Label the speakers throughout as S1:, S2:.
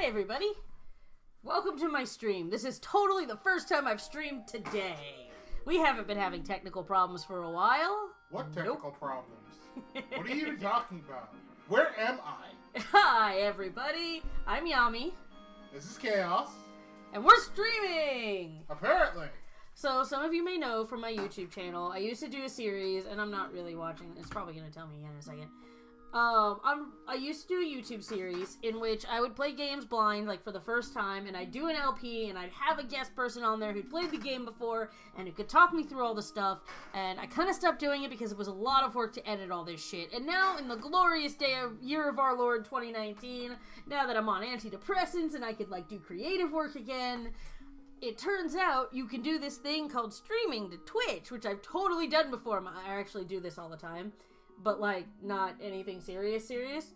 S1: Hi, everybody. Welcome to my stream. This is totally the first time I've streamed today. We haven't been having technical problems for a while.
S2: What technical problems? What are you even talking about? Where am I?
S1: Hi, everybody. I'm Yami,
S2: This is chaos.
S1: and we're streaming.
S2: Apparently.
S1: So, some of you may know from my YouTube channel, I used to do a series, and I'm not really watching. It's probably going to tell me in a second. Um, I'm, I used to do a YouTube series in which I would play games blind, like for the first time, and I'd do an LP, and I'd have a guest person on there who'd played the game before, and who could talk me through all the stuff. And I kind of stopped doing it because it was a lot of work to edit all this shit. And now, in the glorious day of year of our Lord 2019, now that I'm on antidepressants and I could like do creative work again, it turns out you can do this thing called streaming to Twitch, which I've totally done before. I actually do this all the time, but like not anything serious, serious.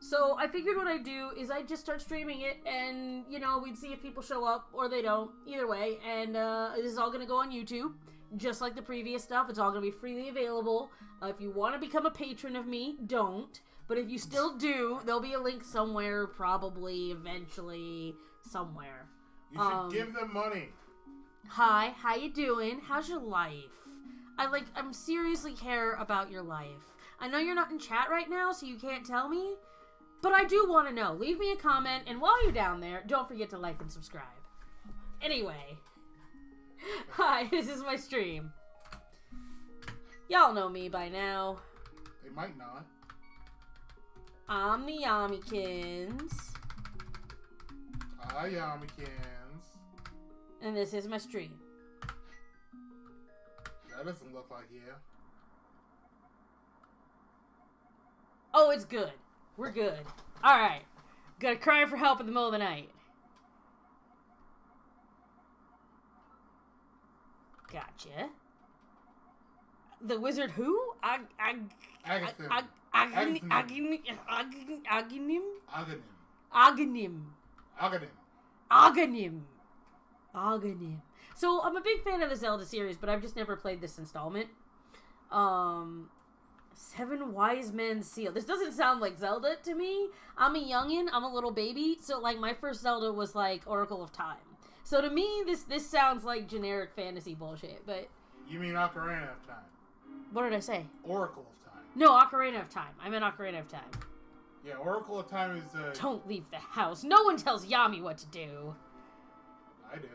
S1: So I figured what I'd do is I'd just start streaming it, and you know we'd see if people show up or they don't. Either way, and uh, this is all gonna go on YouTube, just like the previous stuff. It's all gonna be freely available. Uh, if you want to become a patron of me, don't. But if you still do, there'll be a link somewhere, probably, eventually, somewhere.
S2: You should
S1: Um,
S2: give them money.
S1: Hi, how you doing? How's your life? I like I'm seriously care about your life. I know you're not in chat right now, so you can't tell me, but I do want to know. Leave me a comment, and while you're down there, don't forget to like and subscribe. Anyway, hi, this is my stream. Y'all know me by now.
S2: They might not.
S1: I'm the Yamikins,
S2: Ah, Yamikins.
S1: and this is my stream.
S2: That doesn't look like you.
S1: It's good. We're good. All right. Gotta cry for help in the middle of the night. Gotcha. The wizard who? Ag ag
S2: Agatha.
S1: ag ag
S2: Agatha.
S1: agnim agnim agnim
S2: Aganim.
S1: agnim
S2: Aganim.
S1: Aghanim. Aghanim. So I'm a big fan of the Zelda series, but I've just never played this installment. Um, Seven Wise Men Seal. This doesn't sound like Zelda to me. I'm a youngin. I'm a little baby. So like my first Zelda was like Oracle of Time. So to me, this this sounds like generic fantasy bullshit. But
S2: You mean Ocarina of Time.
S1: what did I say?
S2: Oracle of Time.
S1: No, Ocarina of Time. I meant Ocarina of Time.
S2: Yeah, Oracle of Time is, uh...
S1: Don't leave the house. No one tells Yami what to do.
S2: I do.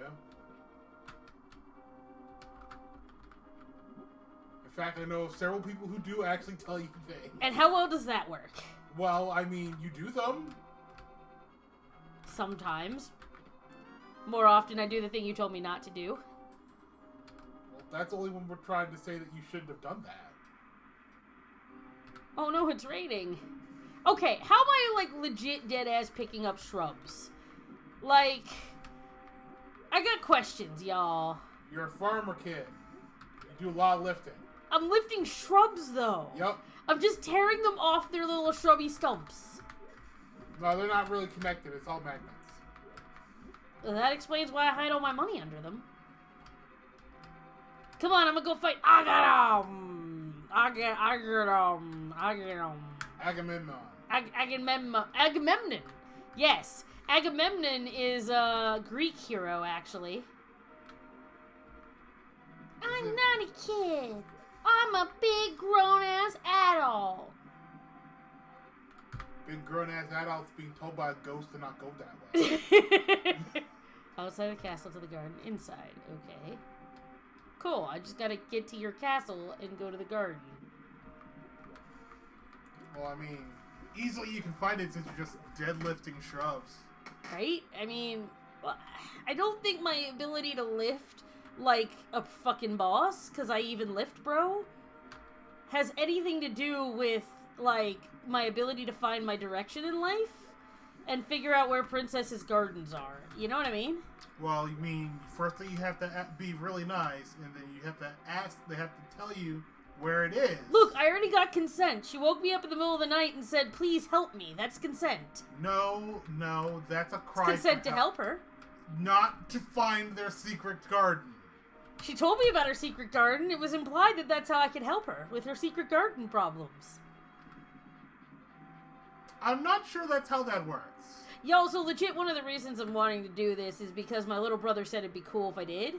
S2: Fact, I know of several people who do actually tell you things.
S1: And how well does that work?
S2: Well, I mean, you do them.
S1: Sometimes. More often, I do the thing you told me not to do.
S2: Well, that's only when we're trying to say that you shouldn't have done that.
S1: Oh no, it's raining. Okay, how am I like legit dead ass picking up shrubs? Like, I got questions, y'all.
S2: You're a farmer kid. You do a lot of lifting.
S1: I'm lifting shrubs though.
S2: Yep.
S1: I'm just tearing them off their little shrubby stumps.
S2: No, they're not really connected. It's all magnets.
S1: Well, that explains why I hide all my money under them. Come on, I'm gonna go fight. I got 'em. I get, I. I get 'em.
S2: Agamemnon.
S1: Ag- Agamemnon. Agamemnon. Yes, Agamemnon is a Greek hero, actually. I'm not a kid. I'm a big grown ass adult.
S2: Big grown ass adults being told by a ghost to not go that way.
S1: Outside the castle to the garden, inside. Okay. Cool. I just gotta get to your castle and go to the garden.
S2: well, I mean, easily you can find it since you're just deadlifting shrubs.
S1: Right? I mean, well, I don't think my ability to lift like a fucking boss, because I even lift, bro, has anything to do with like my ability to find my direction in life and figure out where Princess's gardens are. You know what I mean?
S2: Well, you mean firstly you have to be really nice, and then you have to ask. They have to tell you where it is.
S1: Look, I already got consent. She woke me up in the middle of the night and said, "Please help me." That's consent.
S2: No, no, that's a cry.
S1: consent to help her.
S2: Not to find their secret garden.
S1: She told me about her secret garden. It was implied that that's how I could help her with her secret garden problems.
S2: I'm not sure that's how that works.
S1: Yo, so legit, one of the reasons I'm wanting to do this is because my little brother said it'd be cool if I did.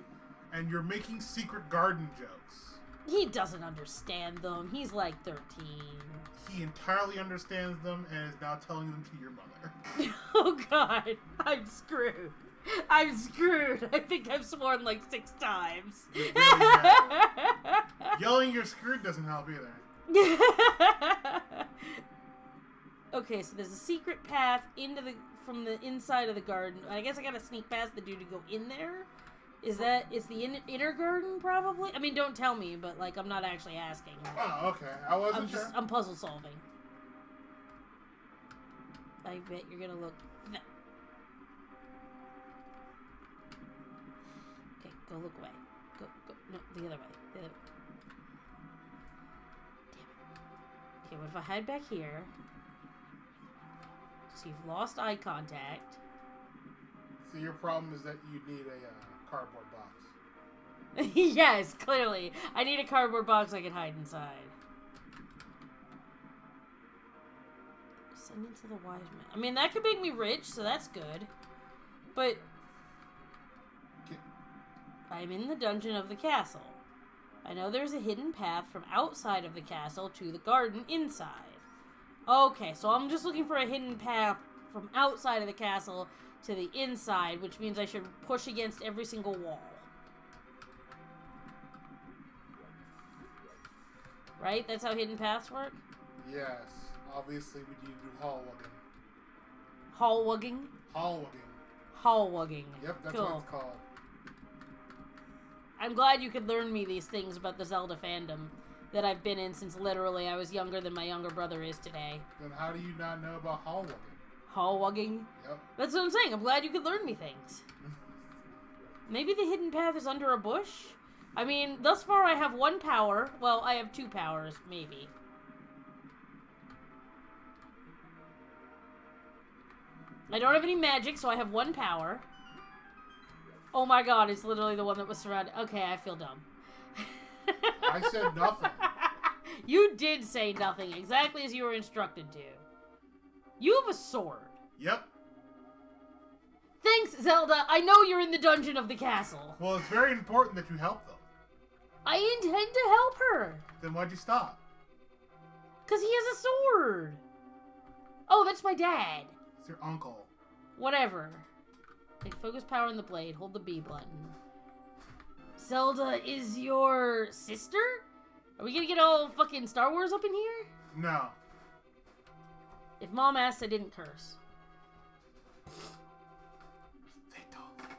S2: And you're making secret garden jokes.
S1: He doesn't understand them. He's like 13.
S2: He entirely understands them and is now telling them to your mother.
S1: oh god, I'm screwed. I'm screwed. I think I've sworn like six times.
S2: Really. Yelling you're screwed doesn't help either.
S1: okay, so there's a secret path into the from the inside of the garden. I guess I gotta sneak past the dude to go in there. Is that is the in, inner garden probably? I mean, don't tell me, but like I'm not actually asking.
S2: Oh, okay. I wasn't
S1: I'm
S2: sure.
S1: just I'm puzzle solving. I bet you're gonna look. Go look away. Go, go. No, the other way. The other way. Damn it. Okay, what if I hide back here? So you've lost eye contact.
S2: So your problem is that you need a uh, cardboard box.
S1: yes, clearly. I need a cardboard box I can hide inside. Descendants to the wise man. I mean, that could make me rich, so that's good. But. I'm in the dungeon of the castle. I know there's a hidden path from outside of the castle to the garden inside. Okay, so I'm just looking for a hidden path from outside of the castle to the inside, which means I should push against every single wall. Right? That's how hidden paths work?
S2: Yes. Obviously, we need to do hall wugging.
S1: Hall wugging?
S2: Hall wugging.
S1: Hall wugging.
S2: Yep, that's
S1: cool.
S2: what it's called.
S1: I'm glad you could learn me these things about the Zelda fandom that I've been in since literally I was younger than my younger brother is today.
S2: Then how do you not know about hall wugging?
S1: Hall wugging?
S2: Yep.
S1: That's what I'm saying. I'm glad you could learn me things. Maybe the hidden path is under a bush? I mean, thus far I have one power. Well, I have two powers, maybe. I don't have any magic, so I have one power. Oh my god, it's literally the one that was surrounded. Okay, I feel dumb.
S2: I said nothing.
S1: you did say nothing, exactly as you were instructed to. You have a sword.
S2: Yep.
S1: Thanks, Zelda. I know you're in the dungeon of the castle.
S2: Well, it's very important that you help them.
S1: I intend to help her.
S2: Then why'd you stop?
S1: Because he has a sword. Oh, that's my dad.
S2: It's your uncle.
S1: Whatever. Take focus power on the blade. Hold the B button. Zelda is your sister? Are we gonna get all fucking Star Wars up in here?
S2: No.
S1: If mom asked, I didn't curse.
S2: They totally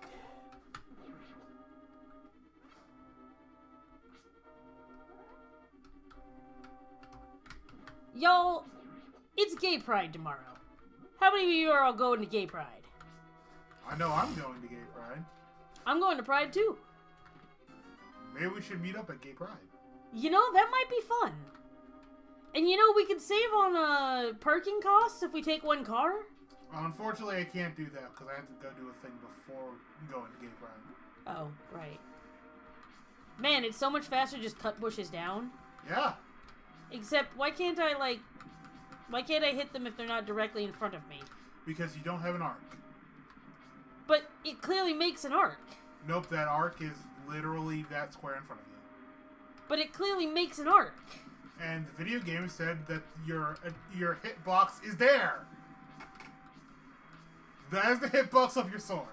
S1: Y'all, it's Gay Pride tomorrow. How many of you are all going to Gay Pride?
S2: I know I'm going to Gay Pride.
S1: I'm going to Pride too.
S2: Maybe we should meet up at Gay Pride.
S1: You know, that might be fun. And you know, we could save on uh, parking costs if we take one car.
S2: Unfortunately, I can't do that because I have to go do a thing before going to Gay Pride.
S1: Oh, right. Man, it's so much faster to just cut bushes down.
S2: Yeah.
S1: Except, why can't I, like... Why can't I hit them if they're not directly in front of me?
S2: Because you don't have an arc.
S1: But it clearly makes an arc.
S2: Nope, that arc is literally that square in front of you.
S1: But it clearly makes an arc.
S2: And the video game said that your uh, your hitbox is there. That is the hitbox of your sword.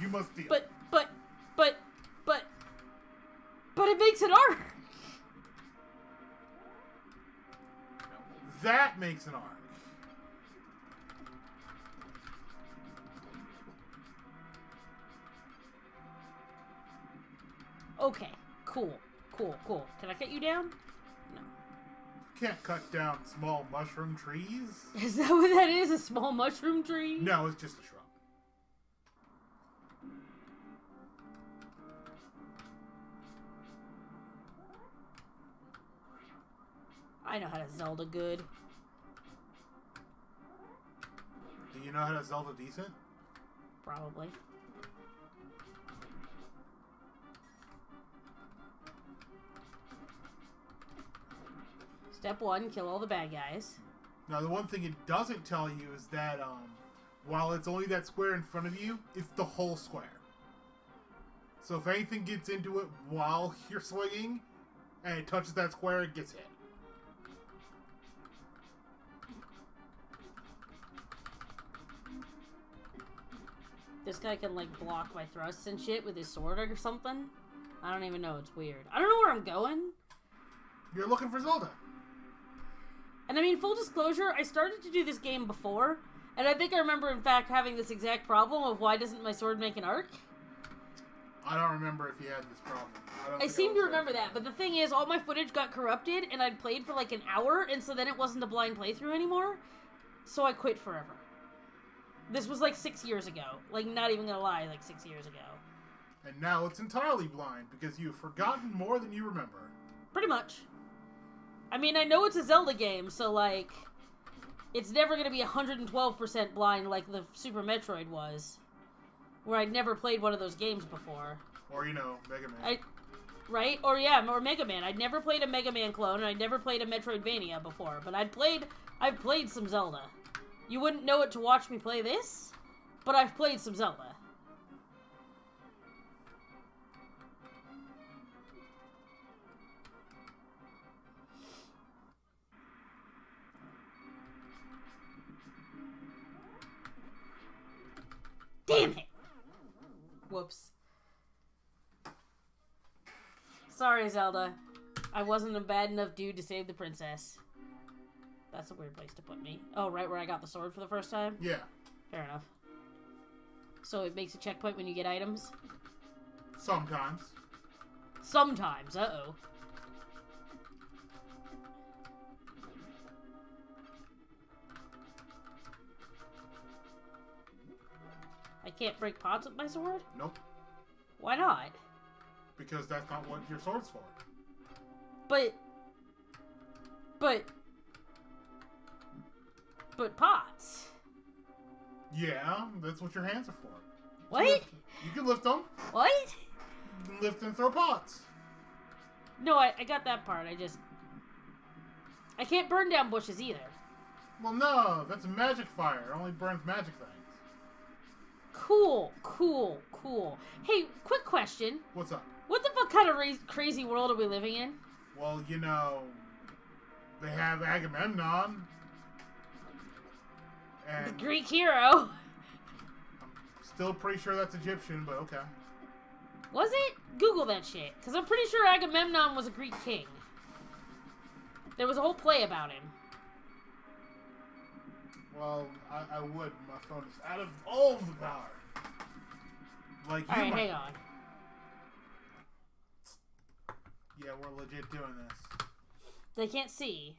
S2: You must deal.
S1: But, but, but, but... But it makes an arc!
S2: that makes an arc.
S1: Okay, cool, cool, cool. Can I cut you down? No.
S2: Can't cut down small mushroom trees.
S1: Is that what that is? A small mushroom tree?
S2: No, it's just a shrub.
S1: I know how to Zelda good.
S2: Do you know how to Zelda decent?
S1: Probably. Step one, kill all the bad guys.
S2: Now, the one thing it doesn't tell you is that um, while it's only that square in front of you, it's the whole square. So if anything gets into it while you're swinging, and it touches that square, it gets hit.
S1: This guy can like block my thrusts and shit with his sword or something. I don't even know. It's weird. I don't know where I'm going.
S2: You're looking for Zelda.
S1: And I mean, full disclosure, I started to do this game before, and I think I remember, in fact, having this exact problem of why doesn't my sword make an arc?
S2: I don't remember if you had this problem. I, don't
S1: I seem to remember that, but the thing is, all my footage got corrupted, and I'd played for like an hour, and so then it wasn't a blind playthrough anymore, so I quit forever. This was like six years ago. Like, not even gonna lie, like six years ago.
S2: And now it's entirely blind because you've forgotten more than you remember.
S1: Pretty much. I mean, I know it's a Zelda game, so like, it's never gonna be 112% blind like the Super Metroid was, where I'd never played one of those games before.
S2: Or, you know, Mega Man.
S1: I, right? Or yeah, or Mega Man. I'd never played a Mega Man clone, and I'd never played a Metroidvania before, but I'd played, I've played some Zelda. You wouldn't know it to watch me play this, but I've played some Zelda. Damn it! Whoops. Sorry, Zelda. I wasn't a bad enough dude to save the princess. That's a weird place to put me. Oh, right where I got the sword for the first time?
S2: yeah.
S1: Fair enough. So it makes a checkpoint when you get items?
S2: Sometimes.
S1: Sometimes, uh-oh. I can't break pots with my sword?
S2: Nope.
S1: Why not?
S2: Because that's not what your sword's for.
S1: But... But... But pots.
S2: Yeah, that's what your hands are for.
S1: What?
S2: You can lift them.
S1: What?
S2: You can lift and throw pots.
S1: No, I, I got that part. I just... I can't burn down bushes either.
S2: Well, no, that's magic fire. It only burns magic things.
S1: Cool, cool, cool. Hey, quick question.
S2: What's up?
S1: What the fuck kind of ra- crazy world are we living in?
S2: Well, you know, they have Agamemnon.
S1: The Greek hero.
S2: still pretty sure that's Egyptian, but okay.
S1: Was it? Google that shit. Because I'm pretty sure Agamemnon was a Greek king. There was a whole play about him.
S2: Well, I, I would. My phone is out of all the power. Like you
S1: Alright,
S2: might-
S1: hang on.
S2: Yeah, we're legit doing this.
S1: They can't see.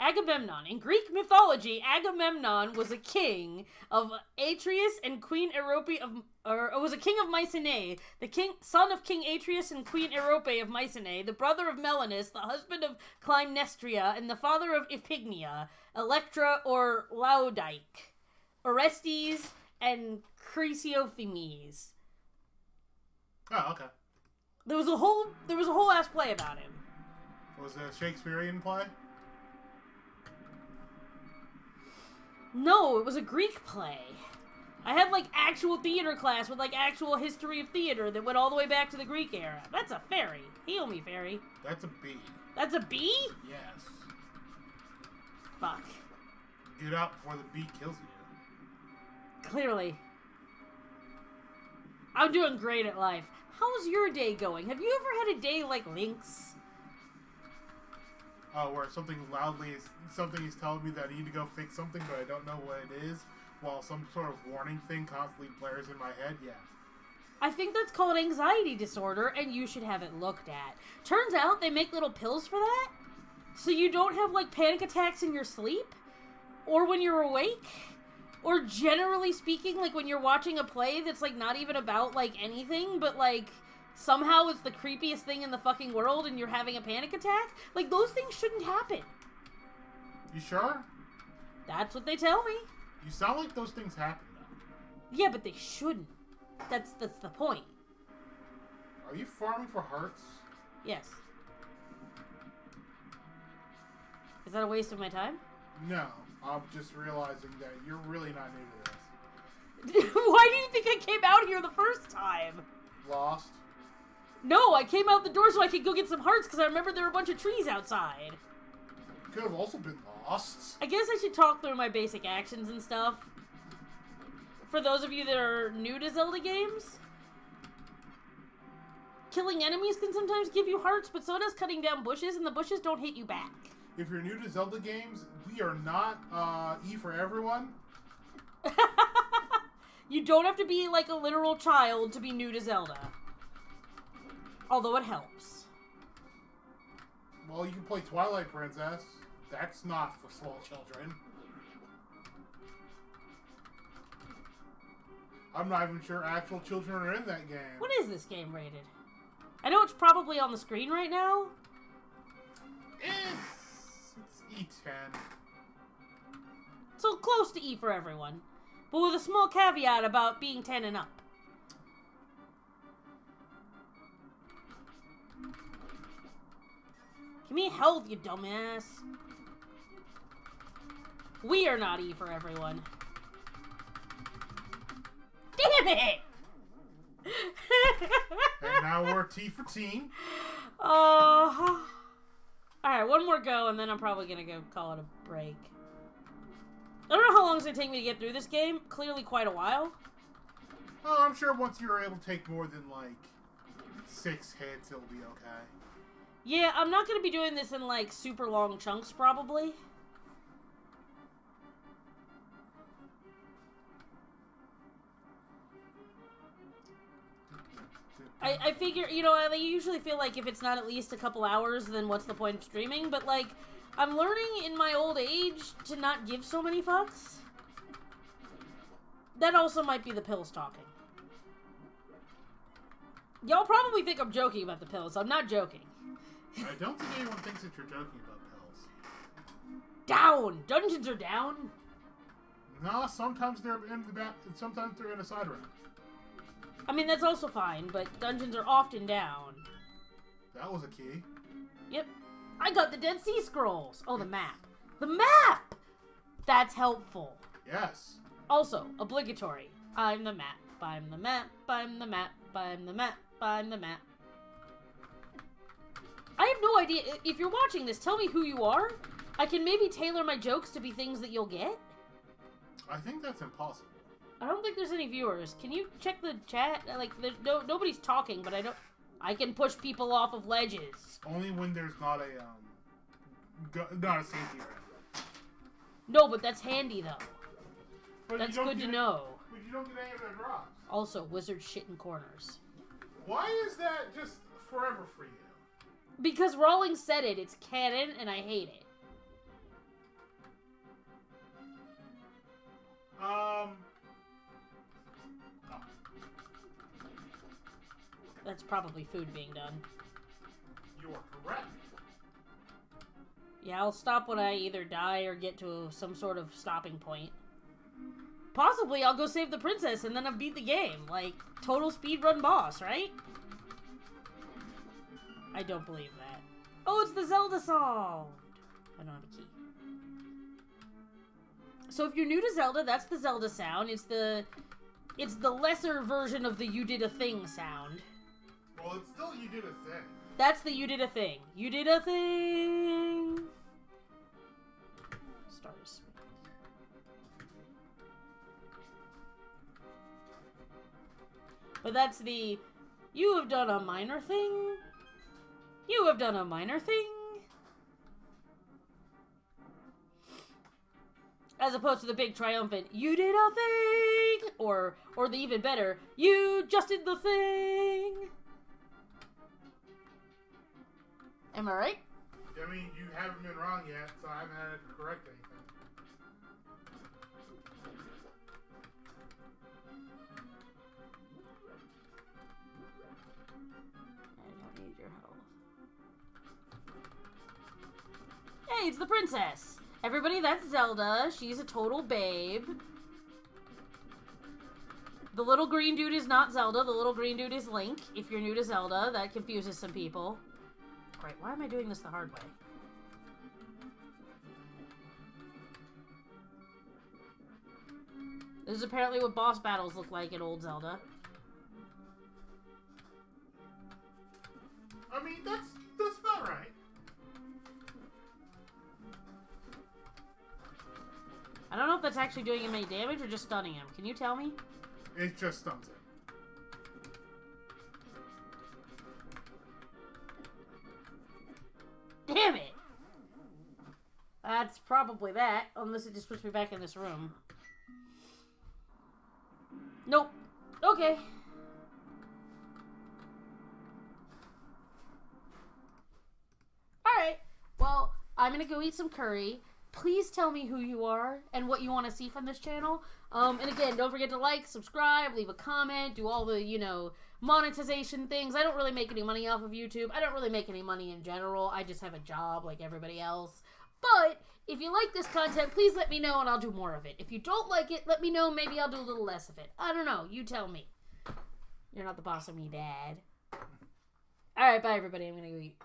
S1: Agamemnon. In Greek mythology, Agamemnon was a king of Atreus and Queen Aerope of, or was a king of Mycenae, the king, son of King Atreus and Queen Aerope of Mycenae, the brother of Melanus, the husband of Clytemnestra, and the father of Iphigenia, Electra or Laodike, Orestes, and Chrysothemis.
S2: Oh, okay.
S1: There was a whole, there was a whole ass play about him.
S2: Was it a Shakespearean play?
S1: No, it was a Greek play. I had like actual theater class with like actual history of theater that went all the way back to the Greek era. That's a fairy. Heal me, fairy.
S2: That's a bee.
S1: That's a bee?
S2: Yes.
S1: Fuck.
S2: Get out before the bee kills you.
S1: Clearly. I'm doing great at life. How's your day going? Have you ever had a day like Link's?
S2: Oh, where something loudly is something is telling me that I need to go fix something, but I don't know what it is. While some sort of warning thing constantly blares in my head. Yeah.
S1: I think that's called anxiety disorder, and you should have it looked at. Turns out they make little pills for that, so you don't have like panic attacks in your sleep, or when you're awake, or generally speaking, like when you're watching a play that's like not even about like anything, but like somehow it's the creepiest thing in the fucking world, and you're having a panic attack. Like those things shouldn't happen.
S2: You sure?
S1: That's what they tell me.
S2: You sound like those things happen though.
S1: Yeah, but they shouldn't. That's that's the point.
S2: Are you farming for hearts?
S1: Yes. Is that a waste of my time?
S2: No. I'm just realizing that you're really not new to this.
S1: Why do you think I came out here the first time?
S2: Lost.
S1: No, I came out the door so I could go get some hearts because I remember there were a bunch of trees outside.
S2: Could have also been lost.
S1: I guess I should talk through my basic actions and stuff. For those of you that are new to Zelda games, killing enemies can sometimes give you hearts, but so does cutting down bushes, and the bushes don't hit you back.
S2: If you're new to Zelda games, we are not uh, E for everyone.
S1: you don't have to be like a literal child to be new to Zelda. Although it helps.
S2: Well, you can play Twilight Princess. That's not for small children. I'm not even sure actual children are in that game.
S1: What is this game rated? I know it's probably on the screen right now.
S2: It's, it's E10.
S1: So close to E for everyone. But with a small caveat about being 10 and up. Give me health, you dumbass. We are not E for everyone. Damn it!
S2: and now we're T for teen.
S1: Uh, Alright, one more go, and then I'm probably gonna go call it a break. I don't know how long it's gonna take me to get through this game. Clearly quite a while.
S2: Oh, I'm sure once you're able to take more than like six hits, it'll be okay.
S1: Yeah, I'm not gonna be doing this in like super long chunks, probably. I, I figure, you know, I usually feel like if it's not at least a couple hours, then what's the point of streaming? But, like, I'm learning in my old age to not give so many fucks. That also might be the pills talking. Y'all probably think I'm joking about the pills. I'm not joking.
S2: I don't think anyone thinks that you're joking about pills.
S1: Down! Dungeons are down!
S2: No, sometimes they're in the back, sometimes they're in a side room.
S1: I mean, that's also fine, but dungeons are often down.
S2: That was a key.
S1: Yep. I got the Dead Sea Scrolls. Oh, the map. The map! That's helpful.
S2: Yes.
S1: Also, obligatory. I'm the map. I'm the map. I'm the map. I'm the map. I'm the map. I have no idea. If you're watching this, tell me who you are. I can maybe tailor my jokes to be things that you'll get.
S2: I think that's impossible.
S1: I don't think there's any viewers. Can you check the chat? Like, no nobody's talking, but I don't. I can push people off of ledges.
S2: Only when there's not a um, not a safety.
S1: No, but that's handy though.
S2: But
S1: That's good to
S2: get-
S1: know.
S2: But you don't get any of their drops.
S1: Also, wizard shit in corners.
S2: Why is that just forever for you?
S1: Because Rowlings said it, it's canon, and I hate it.
S2: Um.
S1: That's probably food being done.
S2: you are correct.
S1: Yeah, I'll stop when I either die or get to some sort of stopping point. Possibly I'll go save the princess and then I've beat the game. Like, total speedrun boss, right? I don't believe that. Oh, it's the Zelda song! I don't have a key. So if you're new to Zelda, that's the Zelda sound. It's the... It's the lesser version of the you did a thing sound.
S2: Well, it's still you did a thing.
S1: That's the you did a thing. You did a thing. Stars. But that's the you have done a minor thing. You have done a minor thing. As opposed to the big triumphant, you did a thing, or or the even better, you just did the thing. Am I right?
S2: I mean, you haven't been wrong yet, so I haven't had to correct anything.
S1: I don't need your help. Hey, it's the princess. Everybody, that's Zelda. She's a total babe. The little green dude is not Zelda. The little green dude is Link. If you're new to Zelda, that confuses some people. Great, why am I doing this the hard way? This is apparently what boss battles look like in old Zelda.
S2: I mean, that's that's about right.
S1: I don't know if that's actually doing him any damage or just stunning him. Can you tell me?
S2: It just stuns it.
S1: Damn it! That's probably that, unless it just puts me back in this room. Nope. Okay. Alright. Well, I'm gonna go eat some curry. Please tell me who you are and what you want to see from this channel. Um, and again, don't forget to like, subscribe, leave a comment, do all the, you know, monetization things. I don't really make any money off of YouTube. I don't really make any money in general. I just have a job like everybody else. But if you like this content, please let me know and I'll do more of it. If you don't like it, let me know. Maybe I'll do a little less of it. I don't know. You tell me. You're not the boss of me, Dad. All right, bye, everybody. I'm going to go eat.